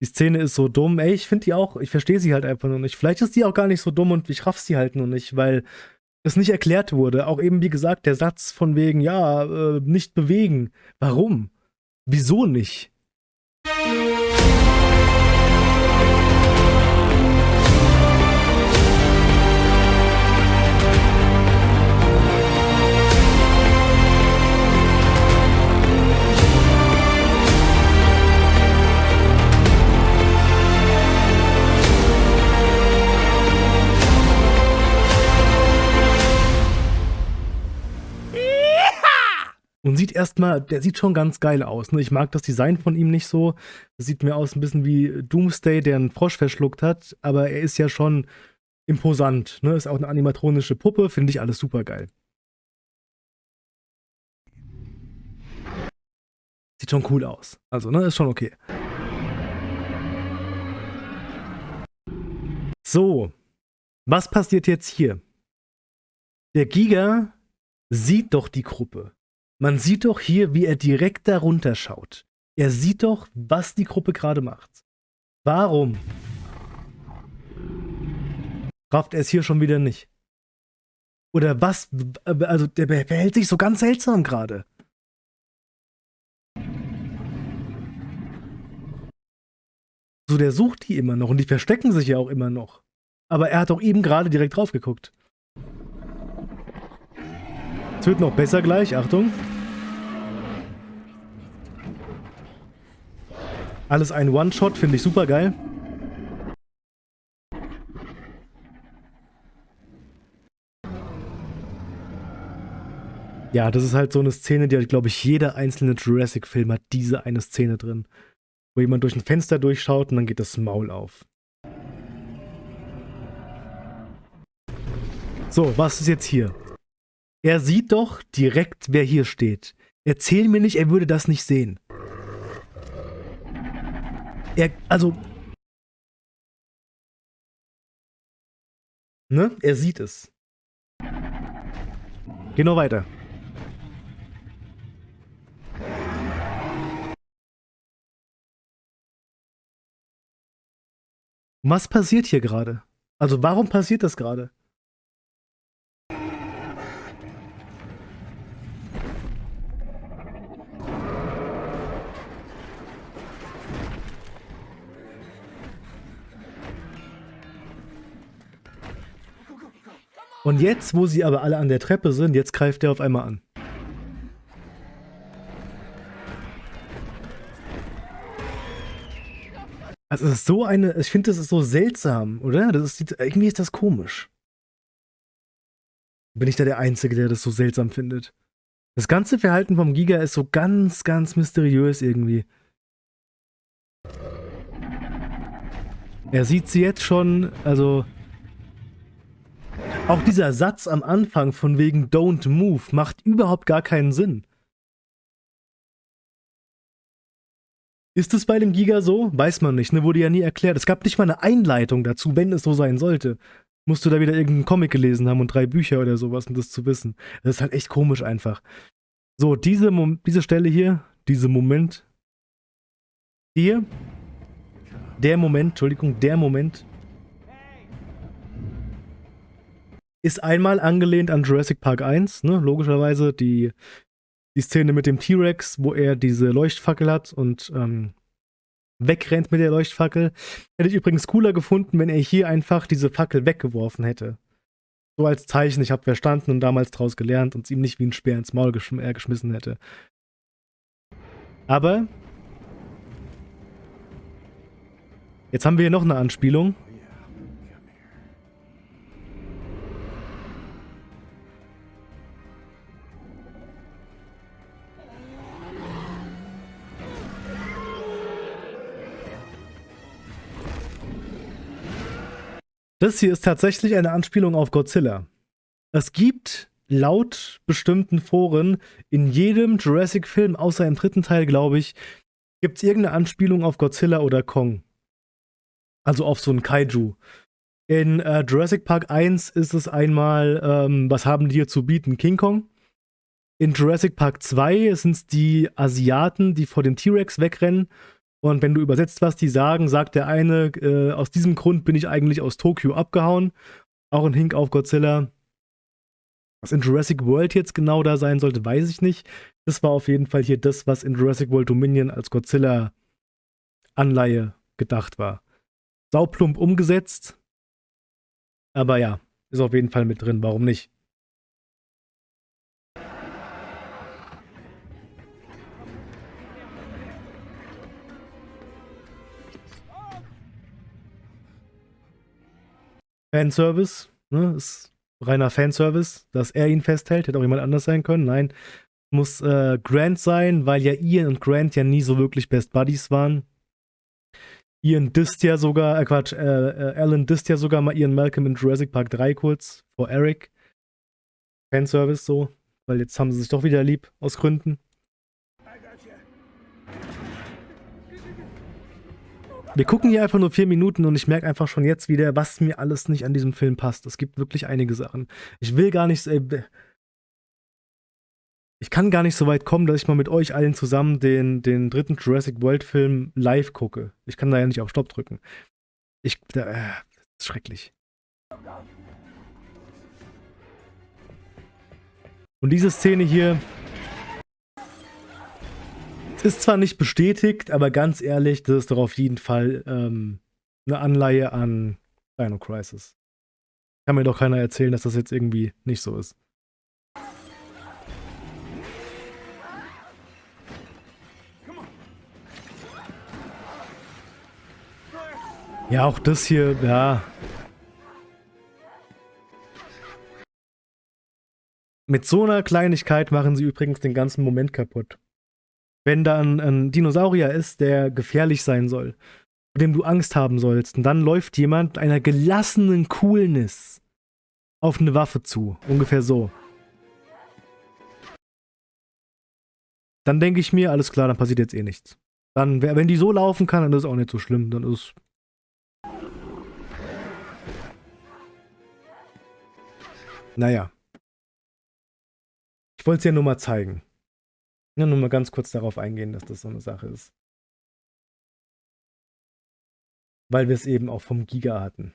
Die Szene ist so dumm. Ey, ich finde die auch, ich verstehe sie halt einfach nur nicht. Vielleicht ist die auch gar nicht so dumm und ich raff sie halt nur nicht, weil es nicht erklärt wurde. Auch eben, wie gesagt, der Satz von wegen, ja, äh, nicht bewegen. Warum? Wieso nicht? Erstmal, der sieht schon ganz geil aus. Ne? Ich mag das Design von ihm nicht so. Sieht mir aus ein bisschen wie Doomsday, der einen Frosch verschluckt hat. Aber er ist ja schon imposant. Ne? Ist auch eine animatronische Puppe. Finde ich alles super geil. Sieht schon cool aus. Also, ne, ist schon okay. So. Was passiert jetzt hier? Der Giga sieht doch die Gruppe. Man sieht doch hier, wie er direkt darunter schaut. Er sieht doch, was die Gruppe gerade macht. Warum rafft er es hier schon wieder nicht? Oder was? Also, der verhält sich so ganz seltsam gerade. So, der sucht die immer noch und die verstecken sich ja auch immer noch. Aber er hat doch eben gerade direkt drauf geguckt. Es wird noch besser gleich, Achtung. Alles ein One-Shot, finde ich super geil. Ja, das ist halt so eine Szene, die hat, glaube ich, jeder einzelne Jurassic-Film hat diese eine Szene drin. Wo jemand durch ein Fenster durchschaut und dann geht das Maul auf. So, was ist jetzt hier? Er sieht doch direkt, wer hier steht. Erzähl mir nicht, er würde das nicht sehen. Er, also. Ne? Er sieht es. Geh noch weiter. Was passiert hier gerade? Also warum passiert das gerade? Und jetzt, wo sie aber alle an der Treppe sind, jetzt greift er auf einmal an. Also es ist so eine, ich finde, das ist so seltsam, oder? Das ist, irgendwie ist das komisch. Bin ich da der Einzige, der das so seltsam findet? Das ganze Verhalten vom Giga ist so ganz, ganz mysteriös irgendwie. Er sieht sie jetzt schon, also auch dieser Satz am Anfang von wegen Don't Move macht überhaupt gar keinen Sinn. Ist es bei dem Giga so? Weiß man nicht, ne? Wurde ja nie erklärt. Es gab nicht mal eine Einleitung dazu, wenn es so sein sollte. Musst du da wieder irgendeinen Comic gelesen haben und drei Bücher oder sowas, um das zu wissen. Das ist halt echt komisch einfach. So, diese, diese Stelle hier, dieser Moment. Hier. Der Moment, Entschuldigung, der Moment, Ist einmal angelehnt an Jurassic Park 1, ne? logischerweise die, die Szene mit dem T-Rex, wo er diese Leuchtfackel hat und ähm, wegrennt mit der Leuchtfackel. Hätte ich übrigens cooler gefunden, wenn er hier einfach diese Fackel weggeworfen hätte. So als Zeichen, ich habe verstanden und damals draus gelernt und es ihm nicht wie ein Speer ins Maul geschm äh, geschmissen hätte. Aber jetzt haben wir hier noch eine Anspielung. Das hier ist tatsächlich eine Anspielung auf Godzilla. Es gibt laut bestimmten Foren in jedem Jurassic-Film, außer im dritten Teil, glaube ich, gibt es irgendeine Anspielung auf Godzilla oder Kong. Also auf so einen Kaiju. In äh, Jurassic Park 1 ist es einmal, ähm, was haben die hier zu bieten? King Kong. In Jurassic Park 2 sind es die Asiaten, die vor dem T-Rex wegrennen. Und wenn du übersetzt, was die sagen, sagt der eine, äh, aus diesem Grund bin ich eigentlich aus Tokio abgehauen. Auch ein Hink auf Godzilla. Was in Jurassic World jetzt genau da sein sollte, weiß ich nicht. Das war auf jeden Fall hier das, was in Jurassic World Dominion als Godzilla-Anleihe gedacht war. Sauplump umgesetzt. Aber ja, ist auf jeden Fall mit drin. Warum nicht? Fanservice, ne, ist reiner Fanservice, dass er ihn festhält, hätte auch jemand anders sein können. Nein, muss äh, Grant sein, weil ja Ian und Grant ja nie so wirklich Best Buddies waren. Ian disst ja sogar, äh Quatsch, äh, äh, Alan disst ja sogar mal Ian Malcolm in Jurassic Park 3 kurz vor Eric. Fanservice so, weil jetzt haben sie sich doch wieder lieb, aus Gründen. Wir gucken hier einfach nur vier Minuten und ich merke einfach schon jetzt wieder, was mir alles nicht an diesem Film passt. Es gibt wirklich einige Sachen. Ich will gar nicht. Äh, ich kann gar nicht so weit kommen, dass ich mal mit euch allen zusammen den, den dritten Jurassic World Film live gucke. Ich kann da ja nicht auf Stopp drücken. Ich. Äh, das ist schrecklich. Und diese Szene hier, ist zwar nicht bestätigt, aber ganz ehrlich, das ist doch auf jeden Fall ähm, eine Anleihe an Dino Crisis. Kann mir doch keiner erzählen, dass das jetzt irgendwie nicht so ist. Ja, auch das hier, ja. Mit so einer Kleinigkeit machen sie übrigens den ganzen Moment kaputt wenn da ein, ein Dinosaurier ist, der gefährlich sein soll, vor dem du Angst haben sollst, und dann läuft jemand mit einer gelassenen Coolness auf eine Waffe zu. Ungefähr so. Dann denke ich mir, alles klar, dann passiert jetzt eh nichts. Dann, wenn die so laufen kann, dann ist es auch nicht so schlimm. Dann ist. Naja. Ich wollte es ja nur mal zeigen. Ja, nur mal ganz kurz darauf eingehen, dass das so eine Sache ist. Weil wir es eben auch vom Giga hatten.